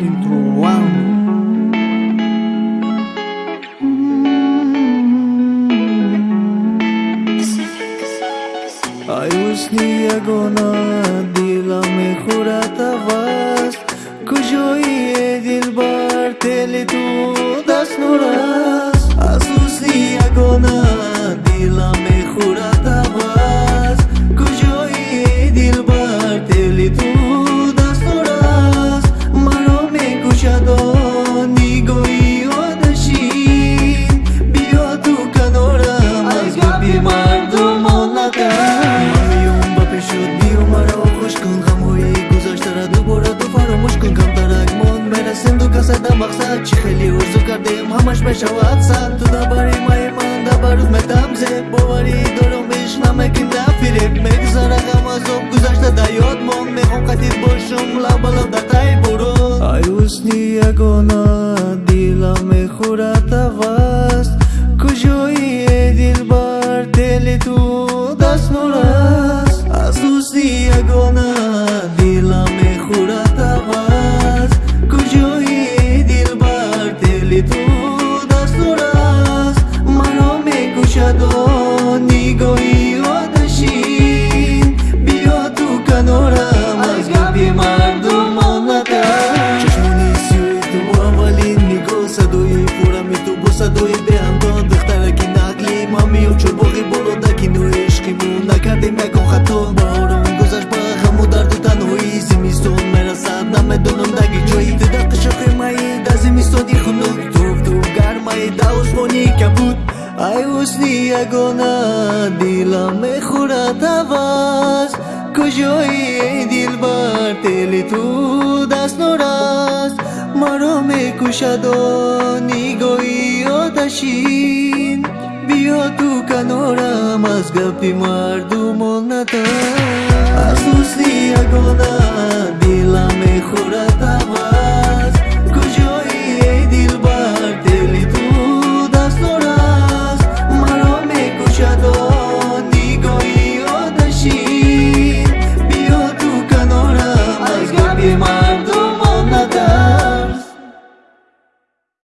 Intro one. ай ҳусни ягона дилам мехӯрад аваст ғамҳои гузаштара дубора ту фаромӯш кун камтарак. Мон мерасем ду касада мақсад. Чӣ хеле орзу кардем ҳамаш мешавад сад. Ту дабари маи ман дабарӯз метам зеб боварӣ дорам беш намекинда фиреб мегзара ғам азоб гузашта да ёд. Мон мехом қатид бошум лабалаб дар таи борон ай ҳусни ягона дилам мехӯрад аваст куҷои дилбар тели ту даст нур аст. Аз ҳусни ягона даги ҷои ту дар қишоқи маи дар зимистони хунук туфтуф гармаи дар осмони кабуд. Ай ҳусни ягона дилам мехӯрад аваз куҷои дилбар тели ту даст нур аст маро мекушадо нигоҳи одашин. Биё ту канорам аз гапи мардумон натар аз ҳусни ягона